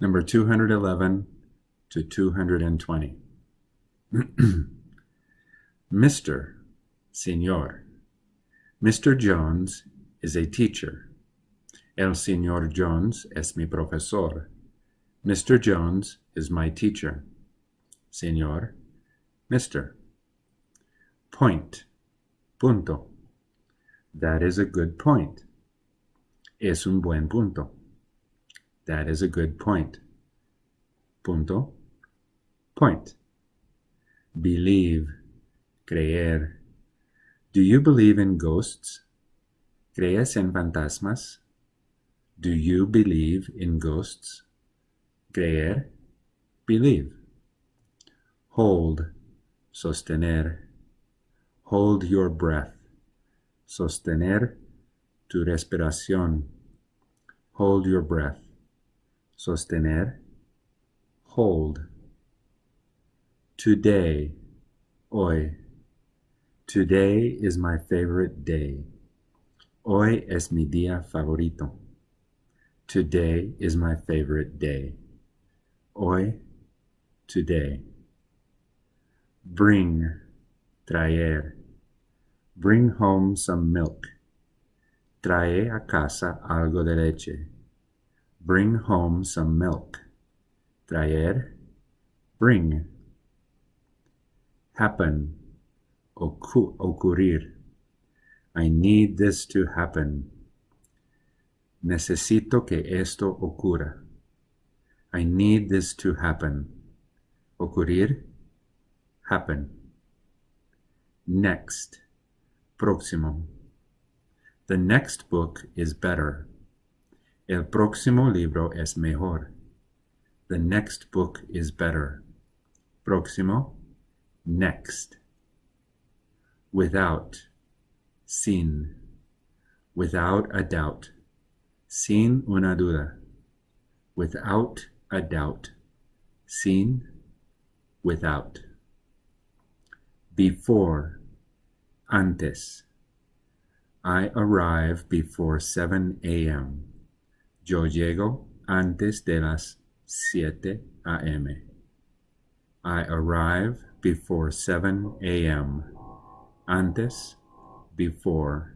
number 211 to 220. Mr. Señor. Mr. Jones is a teacher. El Señor Jones es mi profesor. Mr. Jones is my teacher. Señor, Mr. Point, punto. That is a good point. Es un buen punto. That is a good point. Punto. Point. Believe. Creer. Do you believe in ghosts? ¿Crees en fantasmas? Do you believe in ghosts? Creer. Believe. Hold. Sostener. Hold your breath. Sostener tu respiración. Hold your breath. Sostener. Hold. Today. Hoy. Today is my favorite day. Hoy es mi día favorito. Today is my favorite day. Hoy, today. Bring, traer. Bring home some milk. Trae a casa algo de leche. Bring home some milk. Traer, bring. Happen, ocu ocurrir. I need this to happen. Necesito que esto ocurra. I need this to happen. Ocurrir, happen. Next, próximo. The next book is better. El próximo libro es mejor. The next book is better. Próximo, next. Without, sin. Without a doubt. Sin una duda. Without a doubt. Sin, without. Before, antes. I arrive before 7 a.m. Yo llego antes de las 7 a.m. I arrive before 7 a.m. Antes, before.